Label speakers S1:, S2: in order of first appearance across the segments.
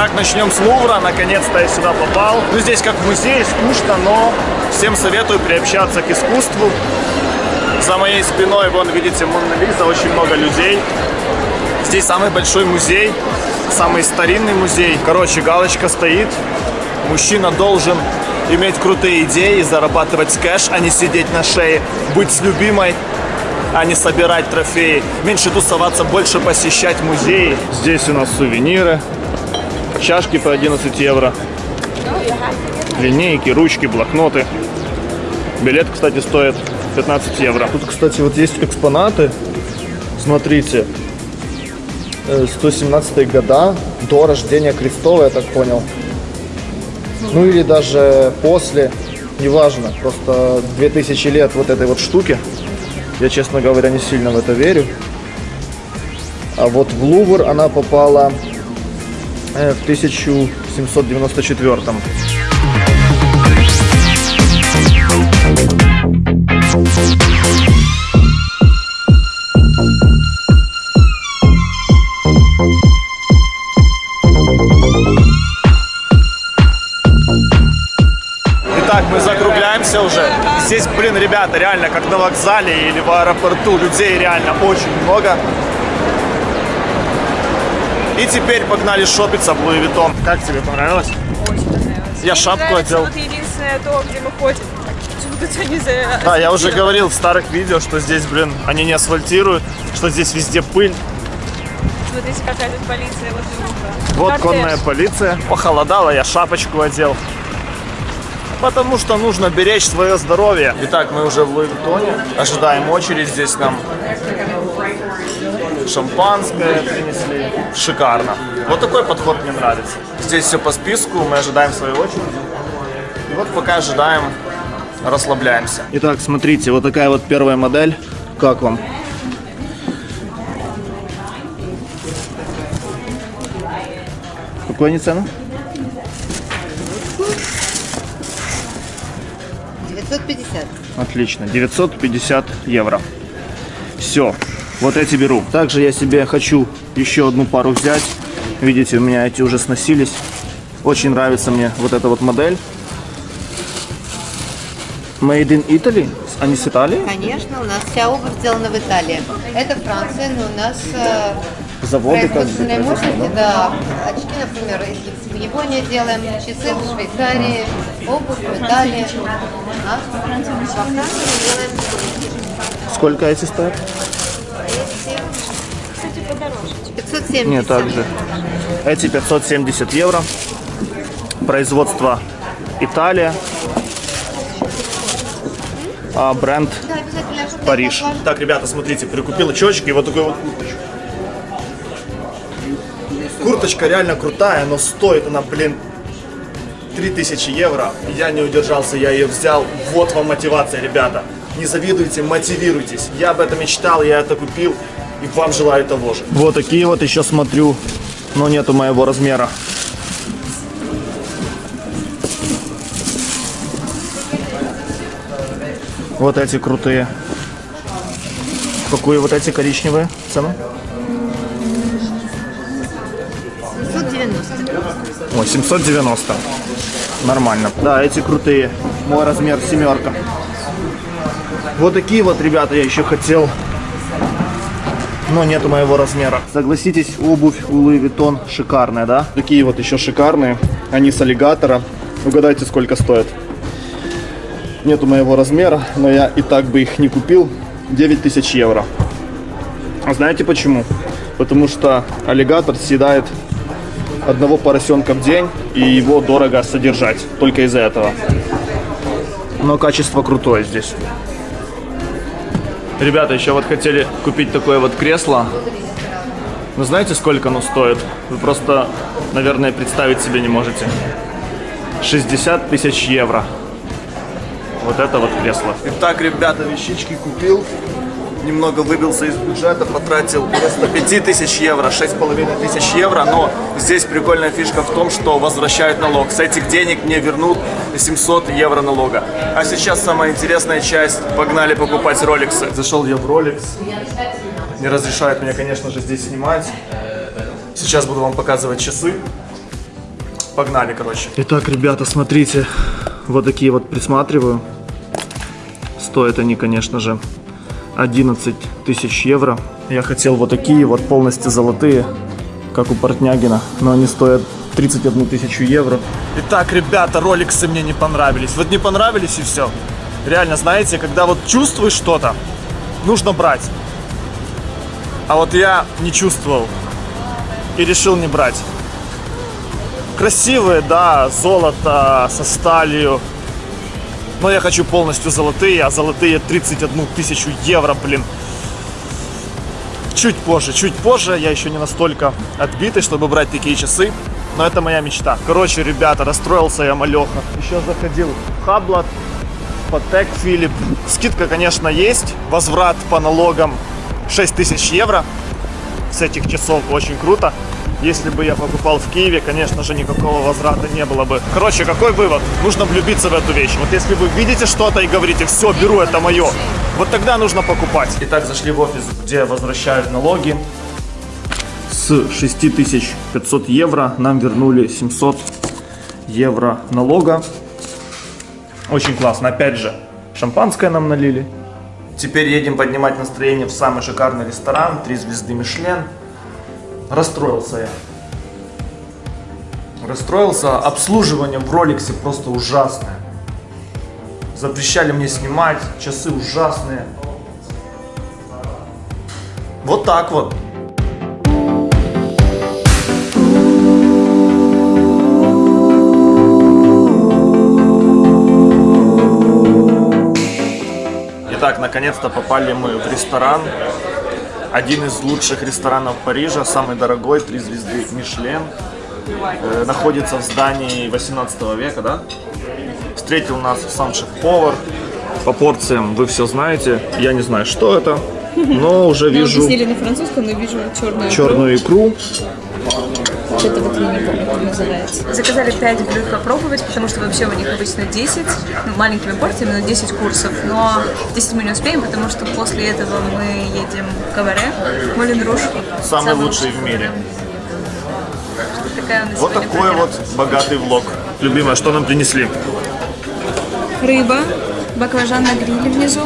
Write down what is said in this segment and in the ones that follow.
S1: Итак, начнем с Лувра. Наконец-то я сюда попал. Ну, здесь как музей, скучно, но всем советую приобщаться к искусству. За моей спиной, вон, видите, Монна Лиза, очень много людей. Здесь самый большой музей, самый старинный музей. Короче, галочка стоит. Мужчина должен иметь крутые идеи, зарабатывать кэш, а не сидеть на шее, быть с любимой, а не собирать трофеи. Меньше тусоваться, больше посещать музеи. Здесь у нас сувениры, чашки по 11 евро, линейки, ручки, блокноты. Билет, кстати, стоит 15 евро. Тут, кстати, вот есть экспонаты. Смотрите. 117 года, до рождения Крестова, я так понял. Ну или даже после, неважно. Просто 2000 лет вот этой вот штуки. Я, честно говоря, не сильно в это верю. А вот в Лувр она попала э, в 1794. Итак, мы закругляемся уже. Здесь, блин, ребята, реально как на вокзале или в аэропорту. Людей реально очень много. И теперь погнали шопиться в Луи. Как тебе понравилось?
S2: Очень понравилось.
S1: Я шапку
S2: Нравится
S1: одел.
S2: Вот единственное то, где мы ходим.
S1: Да, я уже говорил в старых видео, что здесь, блин, они не асфальтируют, что здесь везде пыль.
S2: Смотрите, какая тут полиция вот.
S1: Вот
S2: Кортеж.
S1: конная полиция. Похолодало, я шапочку одел. Потому что нужно беречь свое здоровье. Итак, мы уже в Луи Виттоне. Ожидаем очередь. Здесь нам шампанское принесли. Шикарно. Вот такой подход мне нравится. Здесь все по списку, мы ожидаем свою очередь. И вот пока ожидаем, расслабляемся. Итак, смотрите, вот такая вот первая модель. Как вам? Какую они цену?
S3: 950.
S1: Отлично, 950 евро. Все, вот эти беру. Также я себе хочу еще одну пару взять. Видите, у меня эти уже сносились. Очень нравится мне вот эта вот модель. Made in Italy? Они с Италии?
S3: Конечно, у нас вся обувь сделана в Италии. Это Франция, но у нас э,
S1: Заводы как бы
S3: производственные
S1: производят,
S3: мощности, да. Очки, например, из- в Японии делаем, часы в Швейцарии, обувь в Италии. А во Франции делаем
S1: Сколько эти стоят?
S3: 570.
S1: Нет, также. Эти 570 евро. Производство Италия. А бренд Париж. Так, ребята, смотрите, прикупил очечки и вот такой вот курточку. Курточка реально крутая, но стоит она, блин, 3000 евро. Я не удержался, я ее взял. Вот вам мотивация, ребята. Не завидуйте, мотивируйтесь. Я об этом мечтал, я это купил. И вам желаю того же. Вот такие вот еще смотрю, но нету моего размера. Вот эти крутые. Какую вот эти коричневые цену?
S3: 790.
S1: Ой, 790. Нормально. Да, эти крутые. Мой размер семерка. Вот такие вот, ребята, я еще хотел. Но нету моего размера. Согласитесь, обувь у Louis Vuitton шикарная, да? Такие вот еще шикарные. Они с аллигатора. Угадайте, сколько стоят. Нету моего размера, но я и так бы их не купил. 9000 евро. А знаете почему? Потому что аллигатор съедает одного поросенка в день, и его дорого содержать. Только из-за этого. Но качество крутое здесь. Ребята, еще вот хотели купить такое вот кресло. Вы знаете, сколько оно стоит? Вы просто, наверное, представить себе не можете. 60 тысяч евро. Вот это вот кресло. Итак, ребята, вещички купил. Немного выбился из бюджета, потратил вместо 5 тысяч евро, 6,5 тысяч евро. Но здесь прикольная фишка в том, что возвращают налог. С этих денег мне вернут 700 евро налога. А сейчас самая интересная часть. Погнали покупать роликсы. Зашел я в Rolex. Не разрешают меня, конечно же, здесь снимать. Сейчас буду вам показывать часы. Погнали, короче. Итак, ребята, смотрите. Вот такие вот присматриваю. Стоят они, конечно же, 11 тысяч евро. Я хотел вот такие вот полностью золотые, как у Портнягина, но они стоят 31 тысячу евро. Итак, ребята, роликсы мне не понравились. Вот не понравились и все. Реально, знаете, когда вот чувствуешь что-то, нужно брать. А вот я не чувствовал и решил не брать. Красивые, да, золото со сталью. Но я хочу полностью золотые, а золотые 31 тысячу евро, блин. Чуть позже, чуть позже, я еще не настолько отбитый, чтобы брать такие часы. Но это моя мечта. Короче, ребята, расстроился я малеха. Еще заходил в Хаблат, Патек Филипп. Скидка, конечно, есть. Возврат по налогам 6 тысяч евро. С этих часов очень круто. Если бы я покупал в Киеве, конечно же, никакого возврата не было бы. Короче, какой вывод? Нужно влюбиться в эту вещь. Вот если вы видите что-то и говорите, все, беру, это мое, вот тогда нужно покупать. Итак, зашли в офис, где возвращают налоги. С 6500 евро нам вернули 700 евро налога. Очень классно. Опять же, шампанское нам налили. Теперь едем поднимать настроение в самый шикарный ресторан. Три звезды Мишлен. Расстроился я. Расстроился. Обслуживание в роликсе просто ужасное. Запрещали мне снимать. Часы ужасные. Вот так вот. Итак, наконец-то попали мы в ресторан. Один из лучших ресторанов Парижа, самый дорогой, три звезды Мишлен. Э, находится в здании 18 века, да? Встретил нас сам шеф-повар. По порциям вы все знаете. Я не знаю, что это, но уже вижу
S2: Объяснили на французском, но вижу черную.
S1: черную икру.
S2: Это вот я не помню, как называется. Заказали 5 блюд попробовать, потому что вообще у них обычно 10, ну, маленькими порциями, но 10 курсов. Но 10 мы не успеем, потому что после этого мы едем в Каваре, в Молин Руш.
S1: Самый лучший в мире.
S2: Такая
S1: Вот такой
S2: программа.
S1: вот богатый влог. Любимая, что нам принесли?
S2: Рыба, баклажан на гриле внизу.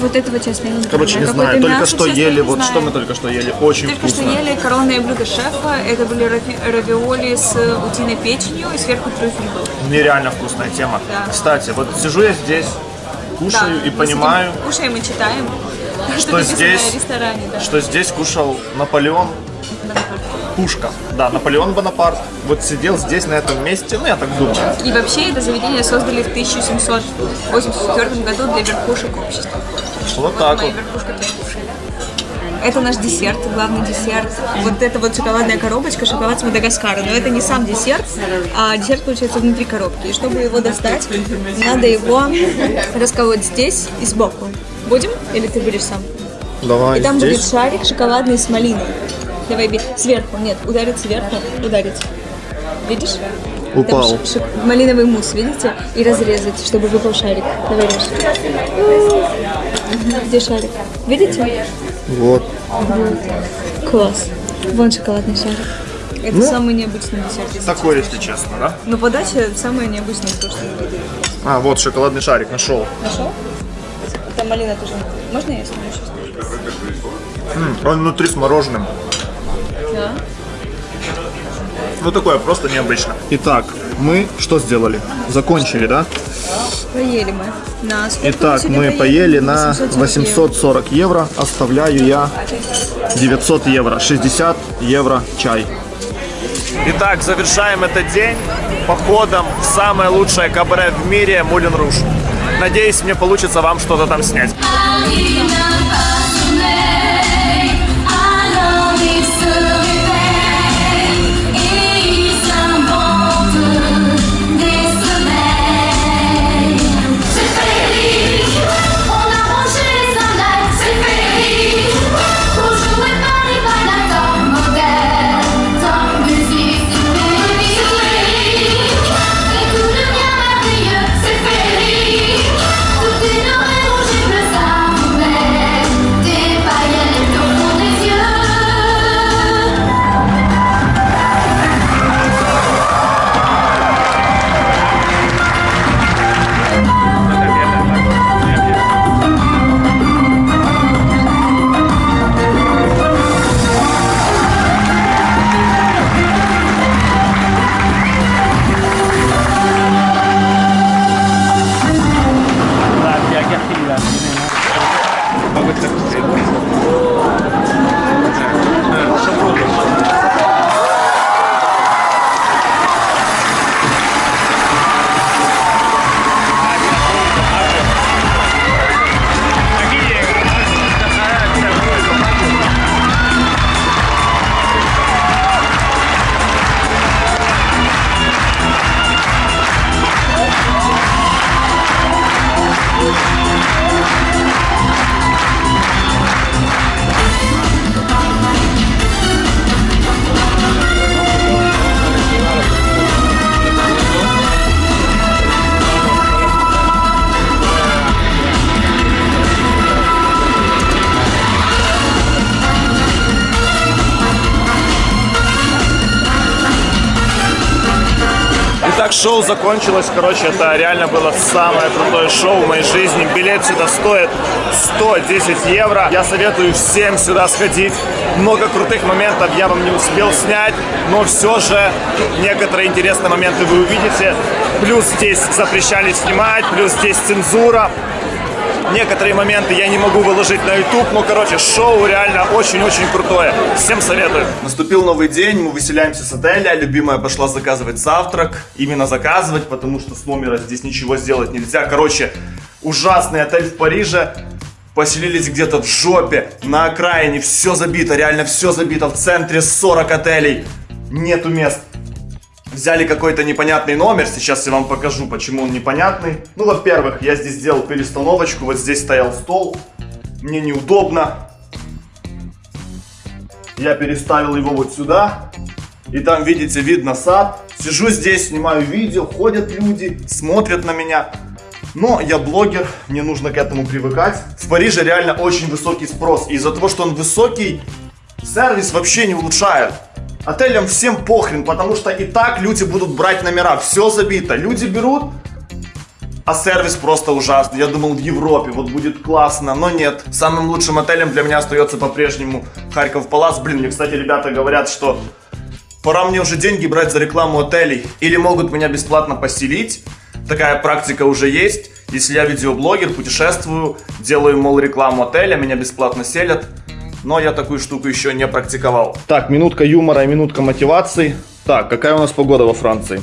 S2: Вот этого, честно, я не
S1: Короче, не знаю, только
S2: мясо,
S1: что
S2: честно,
S1: ели, вот
S2: знаю.
S1: что мы только что ели, очень
S2: Только
S1: вкусно.
S2: что ели коронное блюдо шефа. Это были рави- равиоли с утиной печенью и сверху трюфель был.
S1: Нереально вкусная тема.
S2: Да.
S1: Кстати, вот сижу я здесь, кушаю
S2: Да,
S1: и понимаю,
S2: сидим, Кушаем и читаем.
S1: Что здесь-
S2: ресторане, да.
S1: что здесь кушал Наполеон Пушка. Да, Наполеон Бонапарт. Вот сидел здесь, на этом месте, ну я так думаю.
S2: И вообще это заведение создали в 1784 году для верхушек общества.
S1: Вот так
S2: Моя
S1: вот.
S2: верхушка. Это наш десерт, главный десерт. Вот это вот шоколадная коробочка, шоколад с Мадагаскара. Но это не сам десерт, а десерт получается внутри коробки. И чтобы его достать, надо его расколоть здесь и сбоку. Будем? Или ты будешь сам?
S1: Давай
S2: И там будет
S1: здесь.
S2: шарик шоколадный с малиной. Давай, би- сверху, нет, ударить сверху, ударить. Видишь?
S1: Упал.
S2: Там ш- ш- малиновый мусс, видите? И разрезать, чтобы выпал шарик. Давай, режь. Где шарик? Видите?
S1: Вот.
S2: Класс. Вон шоколадный шарик. Это самый необычный десерт. если
S1: Такой, если честно, да?
S2: Но подача самая необычная, то, что я видела.
S1: А, вот шоколадный шарик нашел.
S2: Нашел? Там малина тоже. Можно я сниму сейчас?
S1: М, Он внутри с мороженым.
S2: Да.
S1: Ну такое, просто необычно. Итак, мы что сделали? Закончили, да?
S2: Поели мы. На
S1: Итак, мы поели на
S2: 840 евро.
S1: 840 евро. Оставляю я 900 евро. 60 евро чай. Итак, завершаем этот день походом в самое лучшее кабаре в мире Мулин Руш. Надеюсь, мне получится вам что-то там снять. Итак, шоу закончилось. Короче, это реально было самое крутое шоу в моей жизни. Билет сюда стоит 110 евро. Я советую всем сюда сходить. Много крутых моментов я вам не успел снять, но все же некоторые интересные моменты вы увидите. Плюс здесь запрещали снимать, плюс здесь цензура. Некоторые моменты я не могу выложить на YouTube, но, короче, шоу реально очень-очень крутое. Всем советую. Наступил новый день, мы выселяемся с отеля. Любимая пошла заказывать завтрак. Именно заказывать, потому что с номера здесь ничего сделать нельзя. Короче, ужасный отель в Париже. Поселились где-то в жопе, на окраине, все забито, реально все забито. В центре 40 отелей, нету мест. Взяли какой-то непонятный номер, сейчас я вам покажу, почему он непонятный. Ну, во-первых, я здесь сделал перестановочку, вот здесь стоял стол, мне неудобно. Я переставил его вот сюда, и там, видите, видно сад. Сижу здесь, снимаю видео, ходят люди, смотрят на меня. Но я блогер, мне нужно к этому привыкать. В Париже реально очень высокий спрос. Из-за того, что он высокий, сервис вообще не улучшает. Отелям всем похрен, потому что и так люди будут брать номера. Все забито. Люди берут, а сервис просто ужасный. Я думал, в Европе вот будет классно, но нет. Самым лучшим отелем для меня остается по-прежнему Харьков Палас. Блин, мне, кстати, ребята говорят, что пора мне уже деньги брать за рекламу отелей. Или могут меня бесплатно поселить. Такая практика уже есть. Если я видеоблогер, путешествую, делаю, мол, рекламу отеля, меня бесплатно селят. Но я такую штуку еще не практиковал. Так, минутка юмора и минутка мотивации. Так, какая у нас погода во Франции?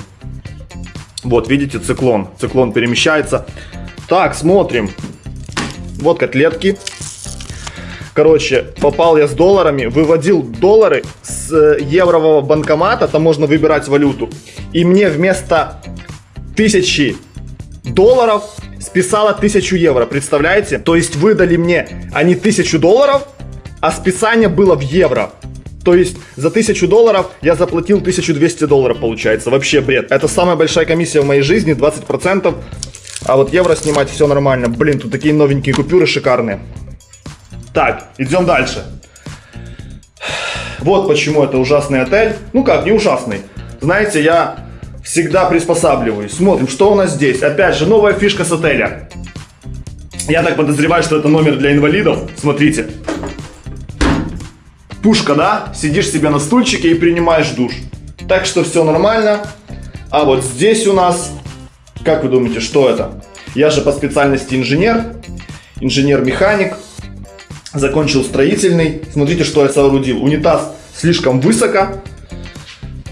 S1: Вот, видите, циклон. Циклон перемещается. Так, смотрим. Вот котлетки. Короче, попал я с долларами, выводил доллары с э, еврового банкомата, там можно выбирать валюту. И мне вместо тысячи долларов списало 1000 евро, представляете? То есть выдали мне они 1000 долларов, а списание было в евро. То есть за 1000 долларов я заплатил 1200 долларов, получается. Вообще бред. Это самая большая комиссия в моей жизни, 20%. А вот евро снимать все нормально. Блин, тут такие новенькие купюры шикарные. Так, идем дальше. Вот почему это ужасный отель. Ну как, не ужасный. Знаете, я всегда приспосабливаюсь. Смотрим, что у нас здесь. Опять же, новая фишка с отеля. Я так подозреваю, что это номер для инвалидов. Смотрите. Пушка, да? Сидишь себе на стульчике и принимаешь душ. Так что все нормально. А вот здесь у нас, как вы думаете, что это? Я же по специальности инженер, инженер-механик, закончил строительный. Смотрите, что я соорудил. Унитаз слишком высоко,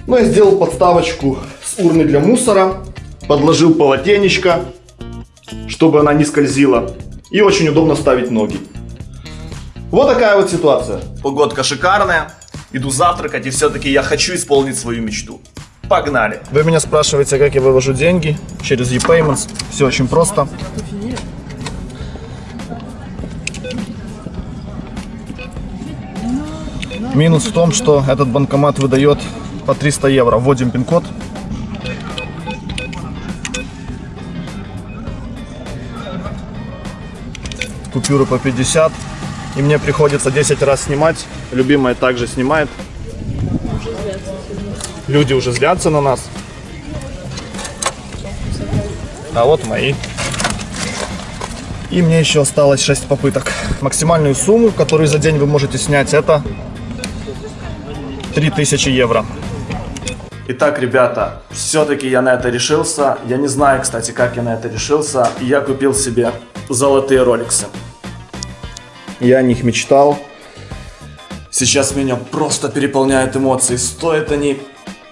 S1: но я сделал подставочку с урны для мусора, подложил полотенечко, чтобы она не скользила. И очень удобно ставить ноги. Вот такая вот ситуация. Погодка шикарная, иду завтракать, и все-таки я хочу исполнить свою мечту. Погнали! Вы меня спрашиваете, как я вывожу деньги через ePayments. Все очень просто. Минус в том, что этот банкомат выдает по 300 евро. Вводим пин-код. Купюры по 50. И мне приходится 10 раз снимать. Любимая также снимает. Люди уже злятся на нас. А вот мои. И мне еще осталось 6 попыток. Максимальную сумму, которую за день вы можете снять, это 3000 евро. Итак, ребята, все-таки я на это решился. Я не знаю, кстати, как я на это решился. Я купил себе золотые роликсы. Я о них мечтал. Сейчас меня просто переполняют эмоции. Стоят они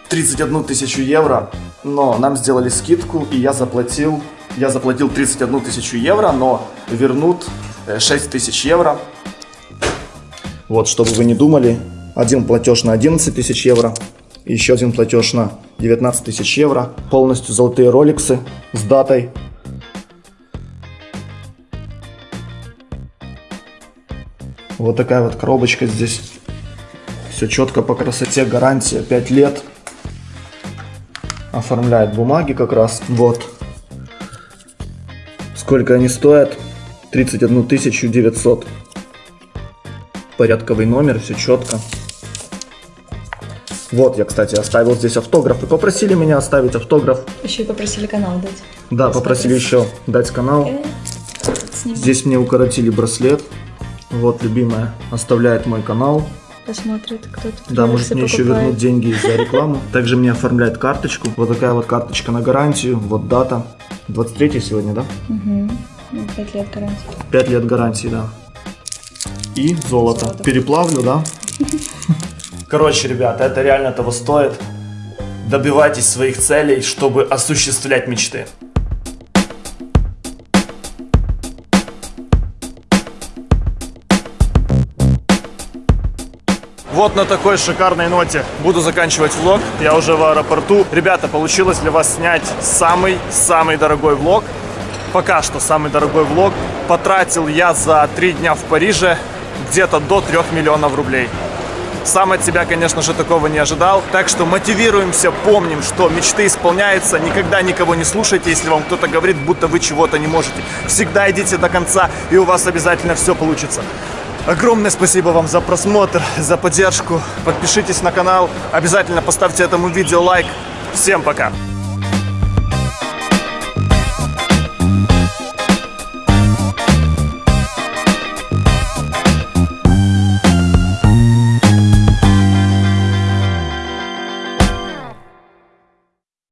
S1: 31 тысячу евро, но нам сделали скидку, и я заплатил, я заплатил 31 тысячу евро, но вернут 6 тысяч евро. Вот, чтобы вы не думали, один платеж на 11 тысяч евро, еще один платеж на 19 тысяч евро. Полностью золотые роликсы с датой. Вот такая вот коробочка здесь. Все четко по красоте, гарантия 5 лет. Оформляет бумаги как раз. Вот. Сколько они стоят? 31 900. Порядковый номер, все четко. Вот я, кстати, оставил здесь автограф. И попросили меня оставить автограф.
S2: Еще и попросили канал дать.
S1: Да, попросили еще дать канал. Здесь мне укоротили браслет. Вот, любимая, оставляет мой канал.
S2: Посмотрит, кто-то.
S1: Да, может мне еще вернуть деньги за рекламу. Также мне оформляет карточку. Вот такая вот карточка на гарантию. Вот дата. 23 сегодня, да?
S2: Угу. 5 лет гарантии.
S1: 5 лет гарантии, да. И золото.
S2: Золото.
S1: Переплавлю, да? Короче, ребята, это реально того стоит. Добивайтесь своих целей, чтобы осуществлять мечты. Вот на такой шикарной ноте буду заканчивать влог. Я уже в аэропорту. Ребята, получилось для вас снять самый-самый дорогой влог. Пока что самый дорогой влог. Потратил я за три дня в Париже где-то до 3 миллионов рублей. Сам от себя, конечно же, такого не ожидал. Так что мотивируемся, помним, что мечты исполняются. Никогда никого не слушайте, если вам кто-то говорит, будто вы чего-то не можете. Всегда идите до конца, и у вас обязательно все получится. Огромное спасибо вам за просмотр, за поддержку. Подпишитесь на канал, обязательно поставьте этому видео лайк. Всем пока!